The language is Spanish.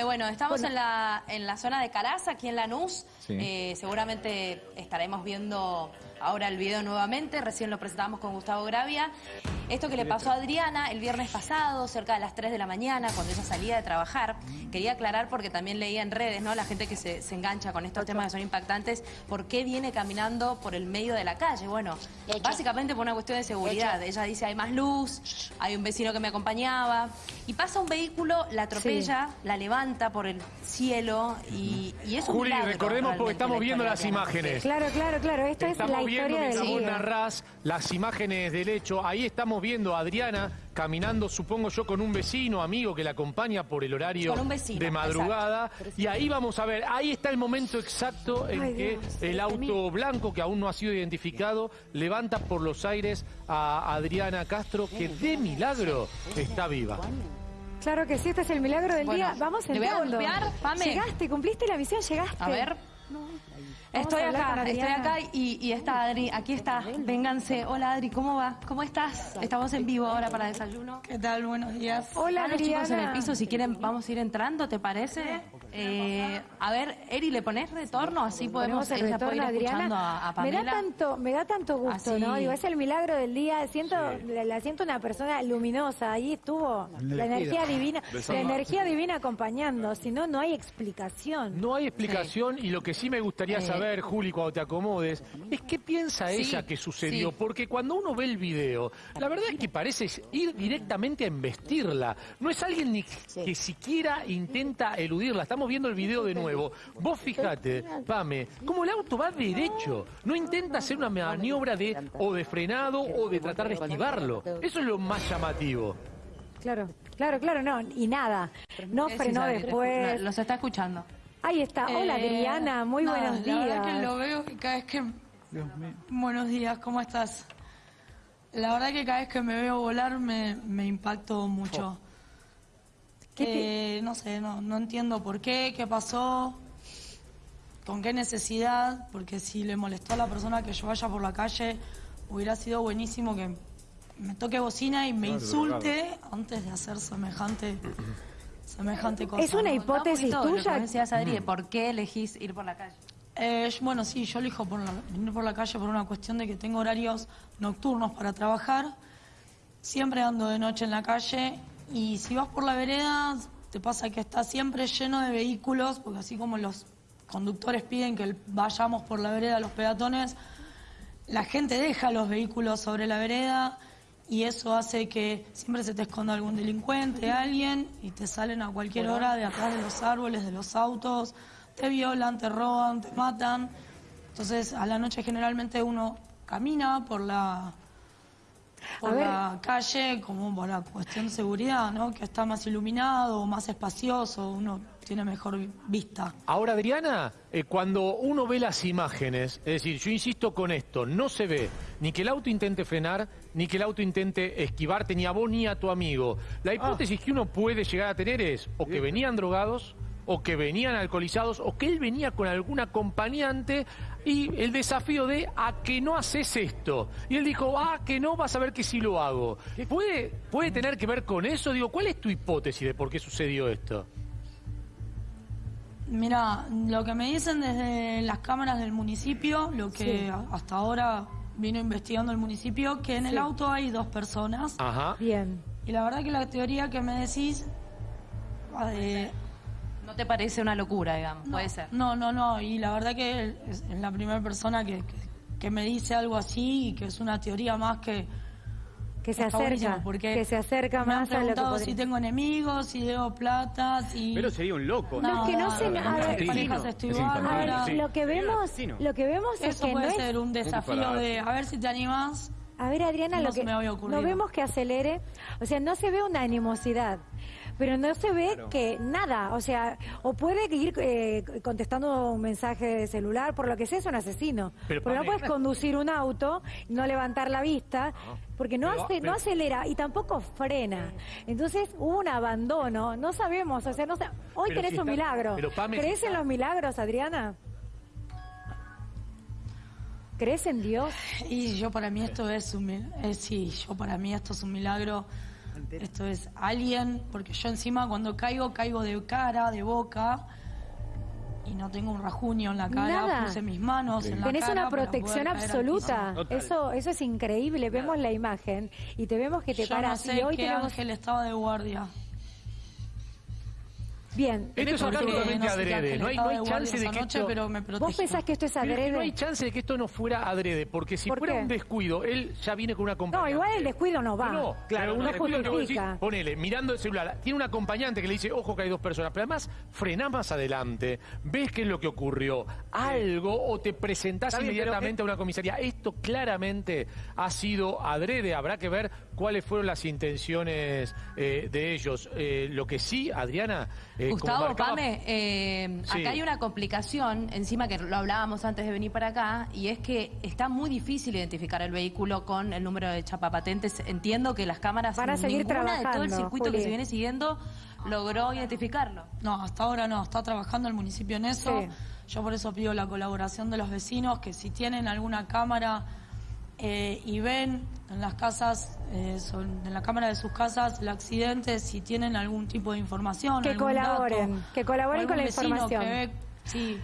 Bueno, estamos en, la, en la zona de Caraza, aquí en Lanús. Sí. Eh, seguramente estaremos viendo ahora el video nuevamente. Recién lo presentamos con Gustavo Gravia. Esto que le pasó a Adriana el viernes pasado, cerca de las 3 de la mañana, cuando ella salía de trabajar. Quería aclarar porque también leía en redes, ¿no? La gente que se, se engancha con estos temas que son impactantes. ¿Por qué viene caminando por el medio de la calle? Bueno, básicamente por una cuestión de seguridad. Ella dice, hay más luz, hay un vecino que me acompañaba. Y pasa un vehículo, la atropella, la levanta por el cielo y, y es un Juli, milagro, recordemos porque estamos la viendo las imágenes. Claro, claro, claro. Esto es Estamos la viendo historia del vos día. narrás las imágenes del hecho. Ahí estamos viendo a Adriana caminando, supongo yo, con un vecino, amigo que la acompaña por el horario vecino, de madrugada. Y ahí vamos a ver, ahí está el momento exacto en Ay, que Dios, el auto blanco, que aún no ha sido identificado, levanta por los aires a Adriana Castro, que de milagro está viva. Claro que sí, este es el milagro del Bueno, día. Vamos ¿le voy a entrando. golpear, Pame? Llegaste, cumpliste la misión, llegaste. A ver. Estoy acá, estoy Adriana. acá y, y está Adri, aquí está, vénganse. Hola Adri, ¿cómo va? ¿Cómo estás? Estamos en vivo ahora para desayuno. ¿Qué tal? Buenos días. Hola, Están los chicos en el Adriana. piso, si quieren vamos a ir entrando, ¿te parece? Eh, a ver, Eri, ¿le pones retorno? Así podemos, el puede ir a a, a me da tanto, me da tanto gusto, Así. ¿no? Digo, es el milagro del día. Siento, la, la siento una persona luminosa. Ahí estuvo la energía divina, la energía divina acompañando. Si no, no hay explicación. No hay explicación y lo que sí me gustaría Eh. saber, Juli, cuando te acomodes, es qué piensa Sí, ella que sucedió. sí. Porque cuando uno ve el video, la verdad es que parece ir directamente a embestirla. No es alguien ni que siquiera intenta eludirla. Estamos viendo el video de nuevo. Vos fíjate, Pame, como el auto va derecho. No intenta hacer una maniobra de o de frenado o de tratar de esquivarlo. Eso es lo más llamativo. Claro, claro, claro, no. Y nada. No frenó después. Los está escuchando. Ahí está. Hola, Eh, Adriana. Muy nada, buenos La verdad días. que lo veo y cada vez que... Buenos días, ¿cómo estás? La verdad que cada vez que me veo volar me, me impacto mucho. ¿Qué Eh, no sé, no, no entiendo por qué, qué pasó, con qué necesidad, porque si le molestó a la persona que yo vaya por la calle, hubiera sido buenísimo que me toque bocina y me insulte antes de hacer semejante, semejante cosa. Es una ¿no? hipótesis lo tuya. que decías, Adri, de por qué elegís ir por la calle. Eh, bueno, sí, yo elijo por la- venir por la calle por una cuestión de que tengo horarios nocturnos para trabajar. Siempre ando de noche en la calle y si vas por la vereda te pasa que está siempre lleno de vehículos, porque así como los conductores piden que vayamos por la vereda los peatones, la gente deja los vehículos sobre la vereda y eso hace que siempre se te esconda algún delincuente, alguien, y te salen a cualquier hora de atrás de los árboles, de los autos, te violan, te roban, te matan. Entonces, a la noche generalmente uno camina por la por la calle como por la cuestión de seguridad, ¿no? Que está más iluminado, más espacioso, uno tiene mejor vista. Ahora, Adriana, eh, cuando uno ve las imágenes, es decir, yo insisto con esto, no se ve ni que el auto intente frenar, ni que el auto intente esquivarte, ni a vos ni a tu amigo. La hipótesis que uno puede llegar a tener es o que venían drogados, o que venían alcoholizados, o que él venía con algún acompañante, y el desafío de a que no haces esto. Y él dijo, ah, que no, vas a ver que sí lo hago. ¿Puede, ¿Puede tener que ver con eso? Digo, ¿cuál es tu hipótesis de por qué sucedió esto? Mira, lo que me dicen desde las cámaras del municipio, lo que Sí. hasta ahora vino investigando el municipio, que en el auto hay dos personas. Ajá. Bien. Y la verdad que la teoría que me decís... eh, ¿No te parece una locura, digamos? Puede ser. No, no, no. Y la verdad que es, es la primera persona que, que, que me dice algo así y que es una teoría más que... Que se acerca. porque Que se acerca me han más a lo que preguntado podría- si tengo enemigos, si debo plata, si... Pero sería un loco. No, es que no se- a ver, parejas estoy Es A bárbara. ver, lo que vemos, lo que vemos es Eso que no puede es ser un desafío de a ver si te animas. A ver, Adriana, No lo se que me había ocurrido. no vemos que acelere, o sea, no se ve una animosidad, pero no se ve que nada, o sea, o puede ir eh, contestando un mensaje de celular, por lo que sea es un asesino, Pero, porque no puedes conducir un auto, no levantar la vista, porque no Pero- hace, pero- no acelera y tampoco frena, entonces hubo un abandono, no sabemos, o sea, no sa- hoy Pero tenés si un está- milagro, Pame, si ¿crees en los milagros, Adriana? ¿Crees en Dios? Y yo para mí esto es un eh, sí, yo para mí esto es un milagro. Esto es alguien, porque yo encima cuando caigo, caigo de cara, de boca, y no tengo un rajuño en la cara, Nada. puse mis manos en la Tenés cara una protección absoluta. Eso, eso es increíble. Vemos la imagen y te vemos que te Yo no paras. sé y hoy qué tenemos. ángel estaba de guardia. Bien. Esto es absolutamente adrede. No hay, no hay chance de que noche, esto... pero me ¿Vos pensás que esto es adrede? no hay chance de que esto no fuera adrede, porque si ¿Por fuera qué? un descuido, él ya viene con una acompañante. No, igual el descuido no va. No, Claro, un descuido que vos justifica. decís, ponele, mirando el celular, tiene un acompañante que le dice, ojo que hay dos personas, pero además frenás más adelante, ves qué es lo que ocurrió, algo, o te presentás pero inmediatamente es- a una comisaría. Esto claramente ha sido adrede, habrá que ver cuáles fueron las intenciones eh, de ellos. Eh, lo que sí, Adriana, eh, Gustavo, marcaba- Pame, eh, Sí. acá hay una complicación, encima que lo hablábamos antes de venir para acá, y es que está muy difícil identificar el vehículo con el número de chapa patentes. Entiendo que las cámaras, Van a seguir ninguna de todo el circuito Juli. que se viene siguiendo logró identificarlo. No, hasta ahora no, está trabajando el municipio en eso. Sí. Yo por eso pido la colaboración de los vecinos, que si tienen alguna cámara eh, y ven en las casas, eh, son- en la cámara de sus casas, el accidente, si tienen algún tipo de información. Que algún dato, colaboren, que colaboren con la información. que ve- sí,